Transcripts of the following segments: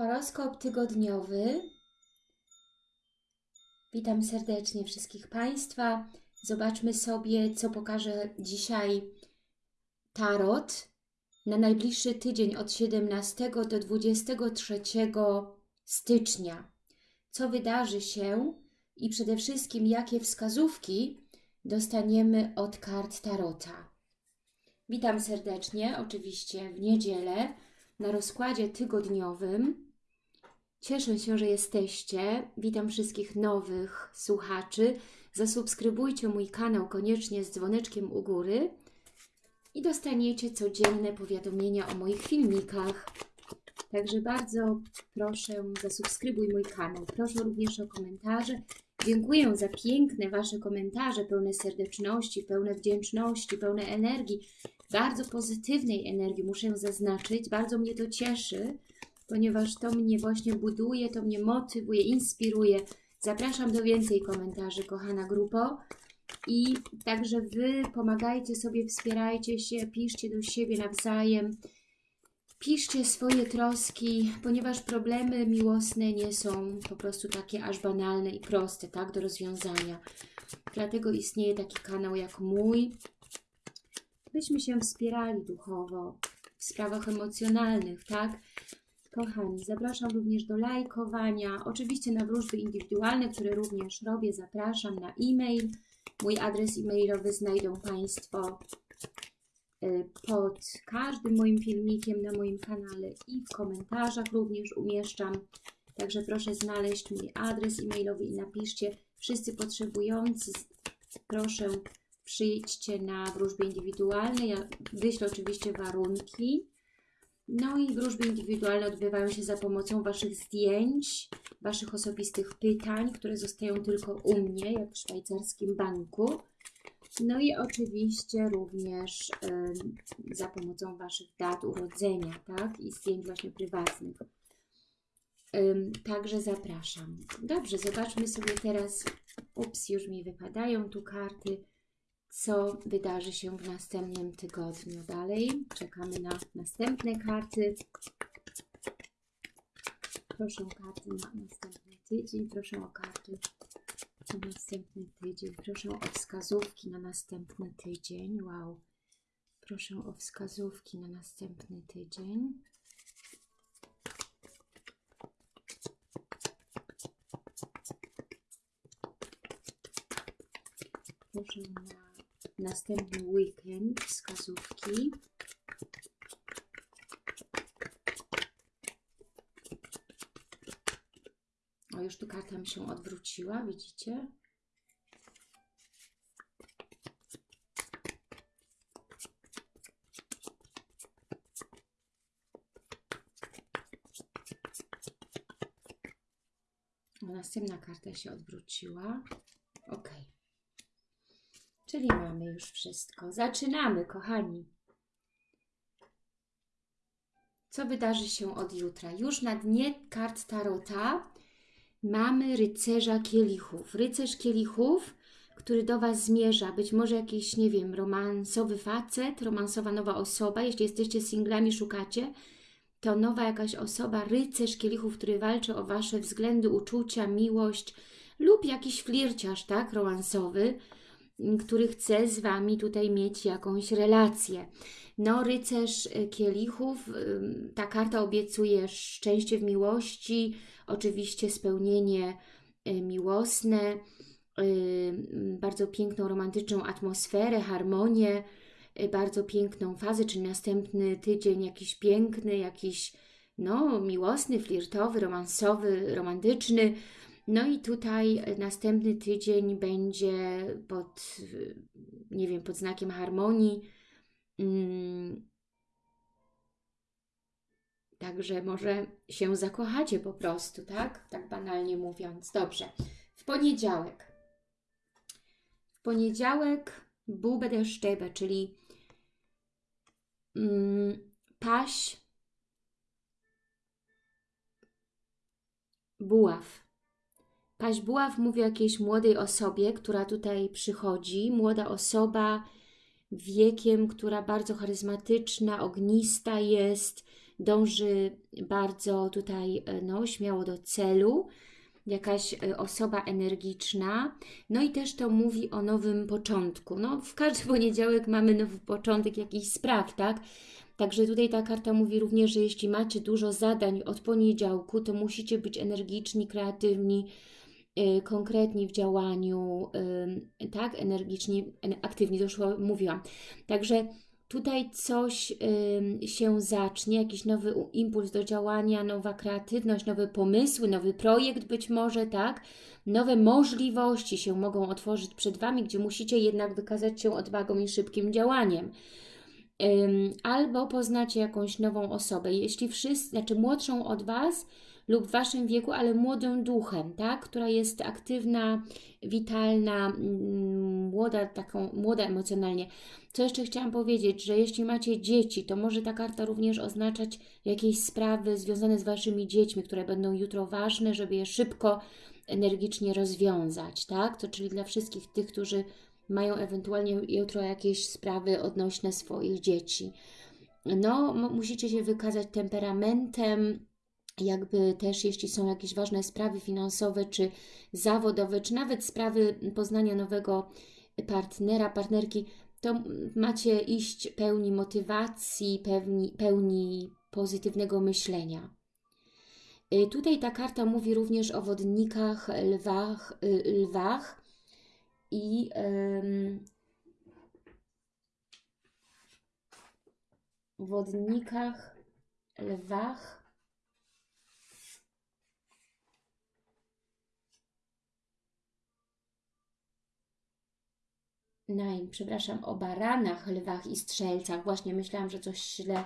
Horoskop tygodniowy. Witam serdecznie wszystkich Państwa. Zobaczmy sobie, co pokaże dzisiaj Tarot na najbliższy tydzień od 17 do 23 stycznia. Co wydarzy się i przede wszystkim jakie wskazówki dostaniemy od kart Tarota. Witam serdecznie, oczywiście w niedzielę na rozkładzie tygodniowym. Cieszę się, że jesteście. Witam wszystkich nowych słuchaczy. Zasubskrybujcie mój kanał koniecznie z dzwoneczkiem u góry i dostaniecie codzienne powiadomienia o moich filmikach. Także bardzo proszę, zasubskrybuj mój kanał. Proszę również o komentarze. Dziękuję za piękne Wasze komentarze, pełne serdeczności, pełne wdzięczności, pełne energii, bardzo pozytywnej energii, muszę zaznaczyć. Bardzo mnie to cieszy, ponieważ to mnie właśnie buduje, to mnie motywuje, inspiruje. Zapraszam do więcej komentarzy, kochana grupo. I także Wy pomagajcie sobie, wspierajcie się, piszcie do siebie nawzajem. Piszcie swoje troski, ponieważ problemy miłosne nie są po prostu takie aż banalne i proste, tak, do rozwiązania. Dlatego istnieje taki kanał jak mój, byśmy się wspierali duchowo, w sprawach emocjonalnych, tak? Kochani, zapraszam również do lajkowania, oczywiście na wróżby indywidualne, które również robię, zapraszam na e-mail. Mój adres e-mailowy znajdą Państwo y, pod każdym moim filmikiem na moim kanale i w komentarzach również umieszczam. Także proszę znaleźć mój adres e-mailowy i napiszcie wszyscy potrzebujący, proszę przyjdźcie na wróżby indywidualne. Ja wyślę oczywiście warunki. No i wróżby indywidualne odbywają się za pomocą Waszych zdjęć, Waszych osobistych pytań, które zostają tylko u mnie, jak w szwajcarskim banku. No i oczywiście również y, za pomocą Waszych dat urodzenia, tak? I zdjęć właśnie prywatnych. Y, także zapraszam. Dobrze, zobaczmy sobie teraz. Ups, już mi wypadają tu karty co wydarzy się w następnym tygodniu. Dalej czekamy na następne karty. Proszę o karty na następny tydzień. Proszę o karty na następny tydzień. Proszę o wskazówki na następny tydzień. Wow. Proszę o wskazówki na następny tydzień. Proszę na następny weekend wskazówki. O, już tu karta mi się odwróciła, widzicie? Następna karta się odwróciła. Ok. Czyli mamy już wszystko. Zaczynamy, kochani. Co wydarzy się od jutra? Już na dnie kart Tarota mamy rycerza kielichów. Rycerz kielichów, który do Was zmierza. Być może jakiś, nie wiem, romansowy facet, romansowa nowa osoba. Jeśli jesteście singlami, szukacie, to nowa jakaś osoba, rycerz kielichów, który walczy o Wasze względy, uczucia, miłość lub jakiś flirciarz, tak, romansowy który chce z Wami tutaj mieć jakąś relację. No, rycerz y, kielichów, ta karta obiecuje szczęście w miłości, oczywiście spełnienie y, miłosne, y, bardzo piękną, romantyczną atmosferę, harmonię, bardzo piękną fazę, czyli następny tydzień jakiś piękny, jakiś no, miłosny, flirtowy, romansowy, romantyczny, no i tutaj następny tydzień będzie pod, nie wiem, pod znakiem harmonii. Mm. Także może się zakochacie po prostu, tak? Tak banalnie mówiąc. Dobrze. W poniedziałek. W poniedziałek der Stäbe, czyli mm, paś buław. Paźbuław mówi o jakiejś młodej osobie, która tutaj przychodzi. Młoda osoba wiekiem, która bardzo charyzmatyczna, ognista jest, dąży bardzo tutaj e, no, śmiało do celu, jakaś e, osoba energiczna, no i też to mówi o nowym początku. No, w każdy poniedziałek mamy nowy początek jakichś spraw, tak? Także tutaj ta karta mówi również, że jeśli macie dużo zadań od poniedziałku, to musicie być energiczni, kreatywni, konkretni w działaniu, yy, tak, energiczni, aktywni, to już mówiłam. Także tutaj coś yy, się zacznie, jakiś nowy impuls do działania, nowa kreatywność, nowe pomysły, nowy projekt być może, tak? Nowe możliwości się mogą otworzyć przed Wami, gdzie musicie jednak wykazać się odwagą i szybkim działaniem albo poznacie jakąś nową osobę. Jeśli wszyscy, znaczy młodszą od Was lub w Waszym wieku, ale młodą duchem, tak? która jest aktywna, witalna, mm, młoda, taką, młoda emocjonalnie. Co jeszcze chciałam powiedzieć, że jeśli macie dzieci, to może ta karta również oznaczać jakieś sprawy związane z Waszymi dziećmi, które będą jutro ważne, żeby je szybko, energicznie rozwiązać, tak? To czyli dla wszystkich tych, którzy mają ewentualnie jutro jakieś sprawy odnośne swoich dzieci. No, musicie się wykazać temperamentem, jakby też jeśli są jakieś ważne sprawy finansowe, czy zawodowe, czy nawet sprawy poznania nowego partnera, partnerki, to macie iść pełni motywacji, pełni, pełni pozytywnego myślenia. Y, tutaj ta karta mówi również o wodnikach, lwach, y, lwach i ym, wodnikach, lwach. Nein, przepraszam, o baranach, lwach i strzelcach. Właśnie myślałam, że coś źle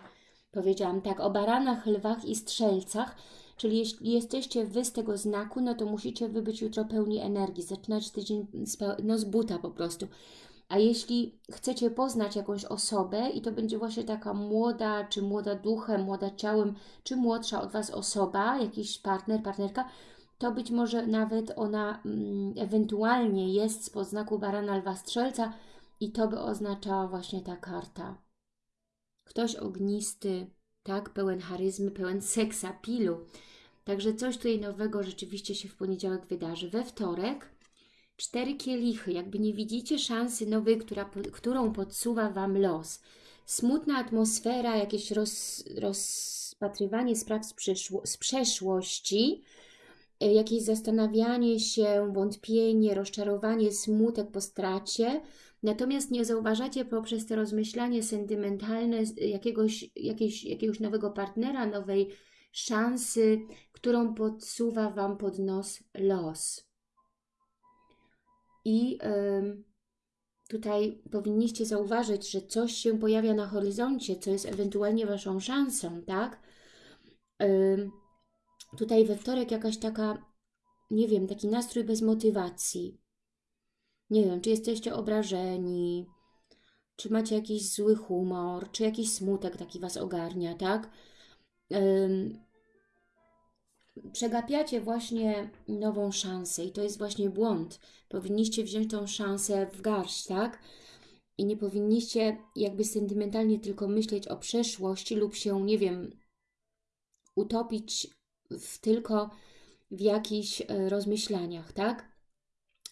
powiedziałam. Tak, o baranach, lwach i strzelcach Czyli jeśli jesteście Wy z tego znaku, no to musicie Wy być jutro pełni energii, zaczynać tydzień z, no, z buta po prostu. A jeśli chcecie poznać jakąś osobę i to będzie właśnie taka młoda, czy młoda duchem, młoda ciałem, czy młodsza od Was osoba, jakiś partner, partnerka, to być może nawet ona mm, ewentualnie jest z znaku barana lwa strzelca i to by oznaczała właśnie ta karta. Ktoś ognisty, tak, pełen charyzmy, pełen seksapilu. Także coś tutaj nowego rzeczywiście się w poniedziałek wydarzy. We wtorek cztery kielichy, jakby nie widzicie szansy nowej, która, którą podsuwa Wam los. Smutna atmosfera, jakieś roz, rozpatrywanie spraw z, z przeszłości, jakieś zastanawianie się, wątpienie, rozczarowanie, smutek po stracie, Natomiast nie zauważacie poprzez to rozmyślanie sentymentalne jakiegoś, jakiegoś, jakiegoś nowego partnera, nowej szansy, którą podsuwa Wam pod nos los. I tutaj powinniście zauważyć, że coś się pojawia na horyzoncie, co jest ewentualnie Waszą szansą, tak? Tutaj we wtorek jakaś taka, nie wiem, taki nastrój bez motywacji nie wiem, czy jesteście obrażeni, czy macie jakiś zły humor, czy jakiś smutek taki Was ogarnia, tak? przegapiacie właśnie nową szansę i to jest właśnie błąd. Powinniście wziąć tą szansę w garść, tak? I nie powinniście jakby sentymentalnie tylko myśleć o przeszłości lub się, nie wiem, utopić w, tylko w jakichś e, rozmyślaniach, tak?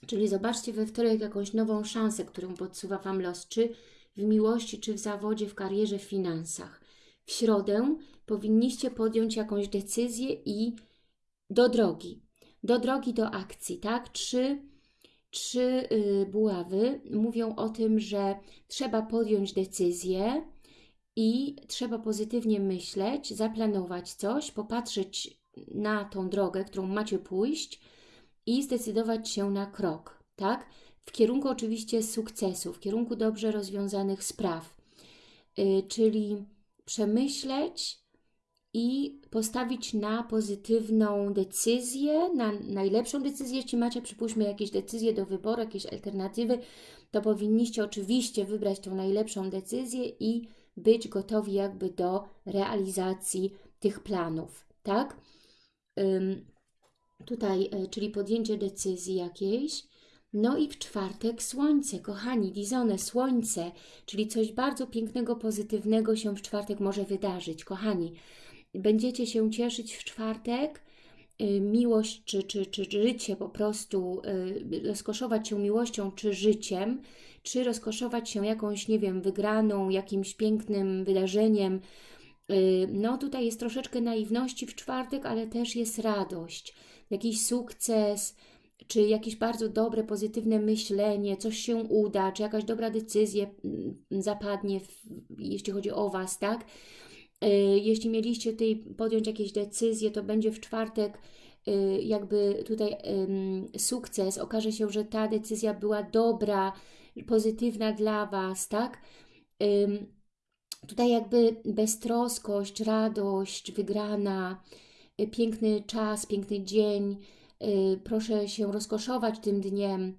Czyli zobaczcie we wtorek jakąś nową szansę, którą podsuwa Wam los, czy w miłości, czy w zawodzie, w karierze, w finansach. W środę powinniście podjąć jakąś decyzję i do drogi. Do drogi, do akcji, tak? Trzy, trzy yy, buławy mówią o tym, że trzeba podjąć decyzję i trzeba pozytywnie myśleć, zaplanować coś, popatrzeć na tą drogę, którą macie pójść, i zdecydować się na krok, tak? W kierunku oczywiście sukcesu, w kierunku dobrze rozwiązanych spraw, yy, czyli przemyśleć i postawić na pozytywną decyzję, na najlepszą decyzję, jeśli macie, przypuśćmy, jakieś decyzje do wyboru, jakieś alternatywy, to powinniście oczywiście wybrać tą najlepszą decyzję i być gotowi jakby do realizacji tych planów, tak? Tutaj, e, czyli podjęcie decyzji jakiejś. No i w czwartek słońce, kochani, dizone, słońce, czyli coś bardzo pięknego, pozytywnego się w czwartek może wydarzyć, kochani. Będziecie się cieszyć w czwartek, y, miłość czy, czy, czy życie po prostu, y, rozkoszować się miłością czy życiem, czy rozkoszować się jakąś, nie wiem, wygraną, jakimś pięknym wydarzeniem. Y, No tutaj jest troszeczkę naiwności w czwartek, ale też jest radość, jakiś sukces, czy jakieś bardzo dobre, pozytywne myślenie, coś się uda, czy jakaś dobra decyzja mm, zapadnie, w, jeśli chodzi o Was, tak? Y, Jeśli mieliście tutaj podjąć jakieś decyzje, to będzie w czwartek y, jakby tutaj sukces. Okaże się, że ta decyzja była dobra, pozytywna dla Was, tak? Tutaj jakby beztroskość, radość, wygrana, y, piękny czas, piękny dzień. y, Proszę się rozkoszować tym dniem.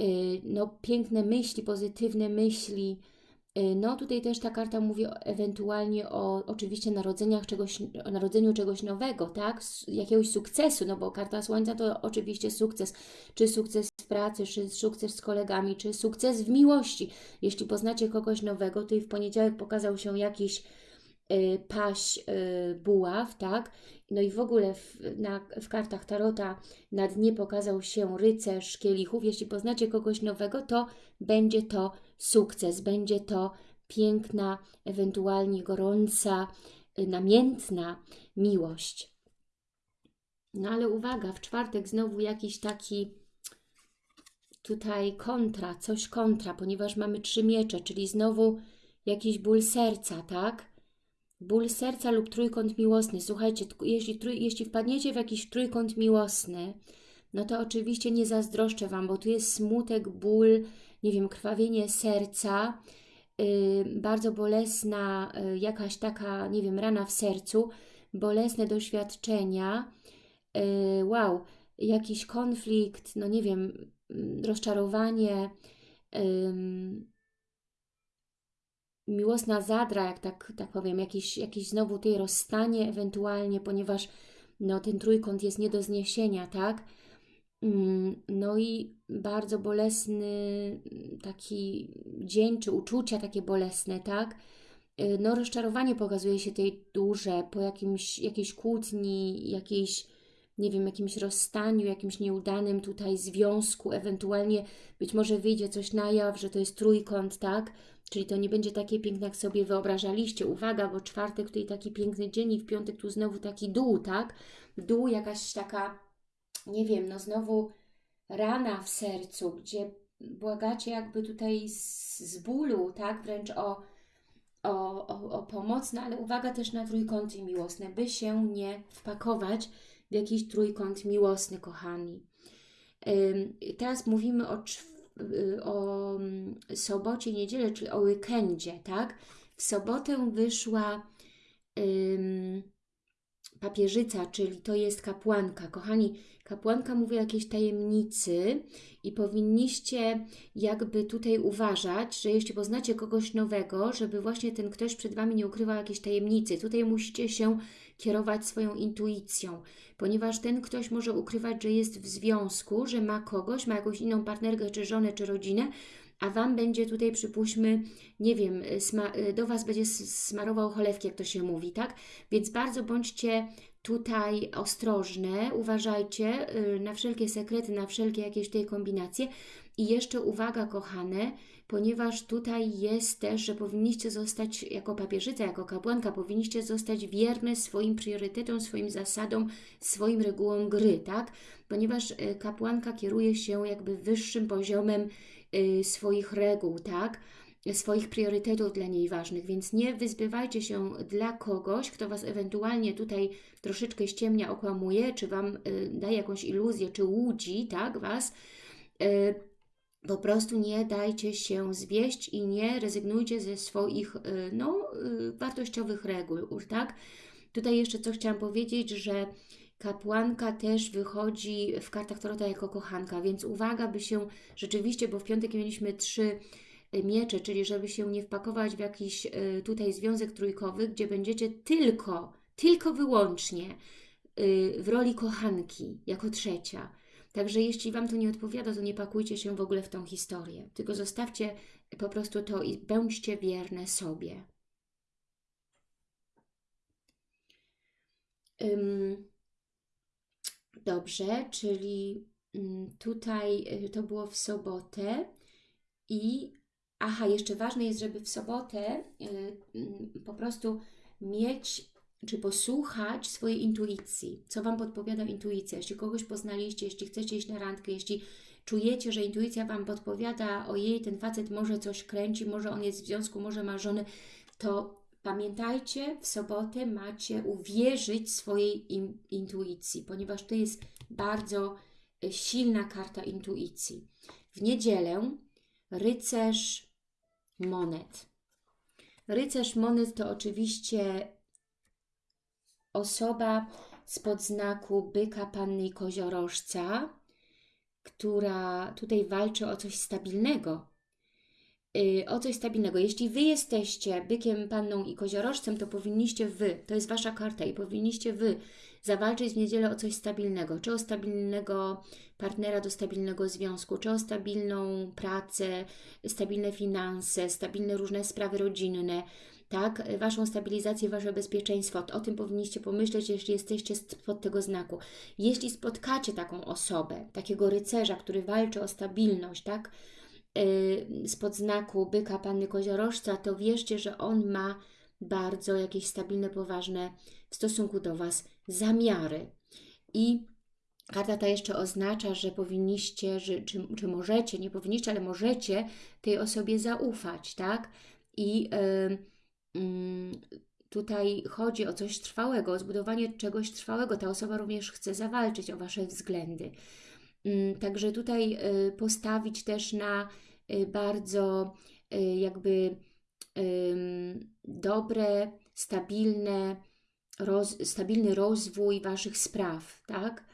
y, No, piękne myśli, pozytywne myśli. Y, No, tutaj też ta karta mówi ewentualnie o oczywiście narodzeniach czegoś, o narodzeniu czegoś nowego, tak? Jakiegoś sukcesu, no bo karta Słońca to oczywiście sukces. Czy sukces w pracy, czy sukces z kolegami, czy sukces w miłości. Jeśli poznacie kogoś nowego, to i w poniedziałek pokazał się jakiś y, paś y, buław, tak? No i w ogóle w, na, w kartach Tarota na dnie pokazał się rycerz kielichów. Jeśli poznacie kogoś nowego, to będzie to sukces, będzie to piękna, ewentualnie gorąca, y, namiętna miłość. No ale uwaga, w czwartek znowu jakiś taki tutaj kontra, coś kontra, ponieważ mamy trzy miecze, czyli znowu jakiś ból serca, tak? Ból serca lub trójkąt miłosny. Słuchajcie, jeśli, jeśli wpadniecie w jakiś trójkąt miłosny, no to oczywiście nie zazdroszczę Wam, bo tu jest smutek, ból, nie wiem, krwawienie serca, yy, bardzo bolesna yy, jakaś taka, nie wiem, rana w sercu, bolesne doświadczenia, yy, wow, jakiś konflikt, no nie wiem, mm, rozczarowanie, miłosna zadra, jak tak, tak powiem, jakiś, jakiś znowu tutaj rozstanie ewentualnie, ponieważ no, ten trójkąt jest nie do zniesienia, tak? Mm, No i bardzo bolesny taki dzień, czy uczucia takie bolesne, tak? Y, No rozczarowanie pokazuje się tej duże po jakimś, jakiejś kłótni, jakiejś, nie wiem, jakimś rozstaniu, jakimś nieudanym tutaj związku, ewentualnie być może wyjdzie coś na jaw, że to jest trójkąt, tak? Czyli to nie będzie takie piękne, jak sobie wyobrażaliście. Uwaga, bo czwartek tutaj taki piękny dzień i w piątek tu znowu taki dół, tak? Dół jakaś taka, nie wiem, no znowu rana w sercu, gdzie błagacie jakby tutaj z, z bólu, tak? Wręcz o, o, o, o pomoc, no ale uwaga też na trójkąty miłosne, by się nie wpakować w jakiś trójkąt miłosny, kochani. Teraz mówimy o, o mm, sobocie, niedzielę, czyli o weekendzie, tak? W sobotę wyszła papieżyca, czyli to jest kapłanka. Kochani, kapłanka mówi o jakiejś tajemnicy i powinniście jakby tutaj uważać, że jeśli poznacie kogoś nowego, żeby właśnie ten ktoś przed Wami nie ukrywał jakiejś tajemnicy. Tutaj musicie się kierować swoją intuicją, ponieważ ten ktoś może ukrywać, że jest w związku, że ma kogoś, ma jakąś inną partnerkę, czy żonę, czy rodzinę, a Wam będzie tutaj, przypuśćmy, nie wiem, do Was będzie smarował cholewki, jak to się mówi, tak? Więc bardzo bądźcie tutaj ostrożne, uważajcie y, na wszelkie sekrety, na wszelkie jakieś tutaj kombinacje. I jeszcze uwaga, kochane, ponieważ tutaj jest też, że powinniście zostać jako papieżyca, jako kapłanka, powinniście zostać wierne swoim priorytetom, swoim zasadom, swoim regułom gry, tak? Ponieważ y, kapłanka kieruje się jakby wyższym poziomem y, swoich reguł, tak? Swoich priorytetów dla niej ważnych, więc nie wyzbywajcie się dla kogoś, kto Was ewentualnie tutaj troszeczkę ściemnia, okłamuje, czy Wam y, daje jakąś iluzję, czy łudzi, tak, Was. Y, po prostu nie dajcie się zwieść i nie rezygnujcie ze swoich y, no, wartościowych reguł, tak? Tutaj jeszcze co chciałam powiedzieć, że kapłanka też wychodzi w kartach Tarota jako kochanka, więc uwaga, by się rzeczywiście, bo w piątek mieliśmy trzy miecze, czyli żeby się nie wpakować w jakiś y, tutaj związek trójkowy, gdzie będziecie tylko, tylko wyłącznie y, w roli kochanki, jako trzecia. Także jeśli Wam to nie odpowiada, to nie pakujcie się w ogóle w tą historię, tylko zostawcie po prostu to i bądźcie wierne sobie. Dobrze, czyli ym, tutaj y, to było w sobotę i aha, jeszcze ważne jest, żeby w sobotę ym, po prostu mieć czy posłuchać swojej intuicji, co Wam podpowiada intuicja. Jeśli kogoś poznaliście, jeśli chcecie iść na randkę, jeśli czujecie, że intuicja Wam podpowiada, ojej, ten facet może coś kręci, może on jest w związku, może ma żonę, to pamiętajcie, w sobotę macie uwierzyć swojej in, intuicji, ponieważ to jest bardzo y, silna karta intuicji. W niedzielę rycerz monet. Rycerz monet to oczywiście osoba spod znaku byka, panny i koziorożca, która tutaj walczy o coś stabilnego. Yy, o coś stabilnego. Jeśli Wy jesteście bykiem, panną i koziorożcem, to powinniście Wy, to jest Wasza karta i powinniście Wy zawalczyć w niedzielę o coś stabilnego. Czy o stabilnego partnera do stabilnego związku, czy o stabilną pracę, stabilne finanse, stabilne różne sprawy rodzinne, tak? Waszą stabilizację, Wasze bezpieczeństwo. O tym powinniście pomyśleć, jeśli jesteście spod tego znaku. Jeśli spotkacie taką osobę, takiego rycerza, który walczy o stabilność, tak? Spod znaku byka, panny koziorożca, to wierzcie, że on ma bardzo jakieś stabilne, poważne w stosunku do Was zamiary. I karta ta jeszcze oznacza, że powinniście, że, czy, czy możecie, nie powinniście, ale możecie tej osobie zaufać, tak? I yy, Mm, tutaj chodzi o coś trwałego, o zbudowanie czegoś trwałego. Ta osoba również chce zawalczyć o Wasze względy. Mm, także tutaj y, postawić też na y, bardzo y, jakby dobre, stabilne, roz, stabilny rozwój Waszych spraw, tak?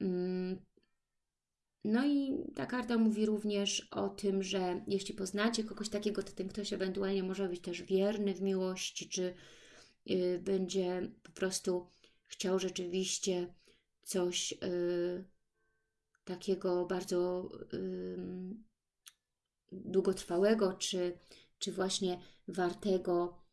Mm, no i ta karta mówi również o tym, że jeśli poznacie kogoś takiego, to ten ktoś ewentualnie może być też wierny w miłości, czy będzie po prostu chciał rzeczywiście coś takiego bardzo długotrwałego, czy, czy właśnie wartego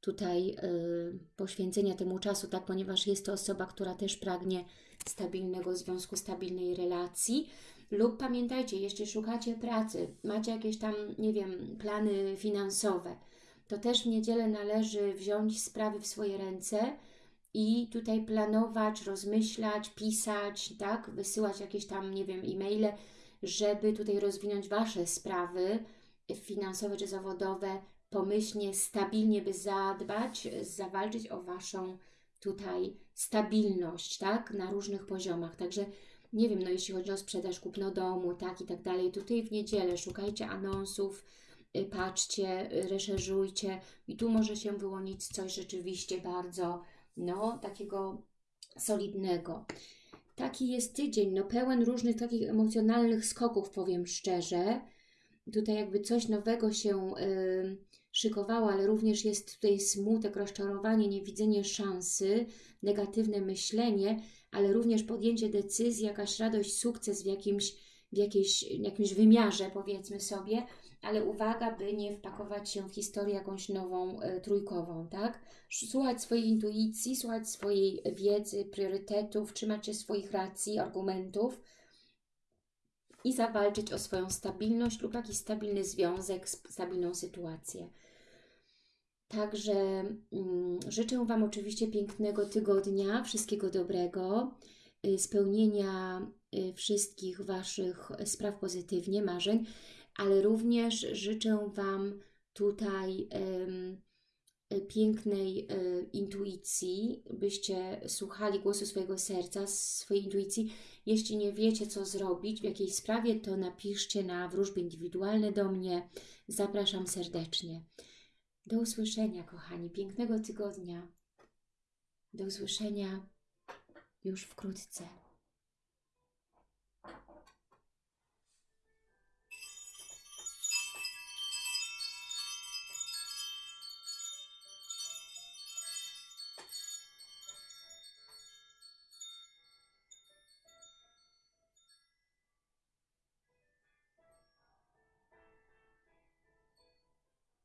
tutaj y, poświęcenia temu czasu, tak, ponieważ jest to osoba, która też pragnie stabilnego związku, stabilnej relacji, lub pamiętajcie, jeśli szukacie pracy, macie jakieś tam, nie wiem, plany finansowe, to też w niedzielę należy wziąć sprawy w swoje ręce i tutaj planować, rozmyślać, pisać, tak, wysyłać jakieś tam, nie wiem, e-maile, żeby tutaj rozwinąć Wasze sprawy finansowe czy zawodowe, pomyślnie, stabilnie, by zadbać, zawalczyć o Waszą tutaj stabilność, tak, na różnych poziomach. Także nie wiem, no jeśli chodzi o sprzedaż, kupno domu, tak i tak dalej, tutaj w niedzielę szukajcie anonsów, y, patrzcie, y, reszerzujcie i tu może się wyłonić coś rzeczywiście bardzo, no, takiego solidnego. Taki jest tydzień, no pełen różnych takich emocjonalnych skoków, powiem szczerze. Tutaj jakby coś nowego się y, szykowało, ale również jest tutaj smutek, rozczarowanie, niewidzenie szansy, negatywne myślenie, ale również podjęcie decyzji, jakaś radość, sukces w jakimś, w jakiejś, jakimś wymiarze, powiedzmy sobie, ale uwaga, by nie wpakować się w historię jakąś nową, e, trójkową, tak? Słuchać swojej intuicji, słuchać swojej wiedzy, priorytetów, trzymać się swoich racji, argumentów i zawalczyć o swoją stabilność lub jakiś stabilny związek, stabilną sytuację. Także mm, życzę Wam oczywiście pięknego tygodnia, wszystkiego dobrego, y, spełnienia y, wszystkich Waszych spraw pozytywnie, marzeń, ale również życzę Wam tutaj y, pięknej y, intuicji, byście słuchali głosu swojego serca, swojej intuicji. Jeśli nie wiecie, co zrobić w jakiejś sprawie, to napiszcie na wróżby indywidualne do mnie. Zapraszam serdecznie. Do usłyszenia, kochani. Pięknego tygodnia. Do usłyszenia już wkrótce.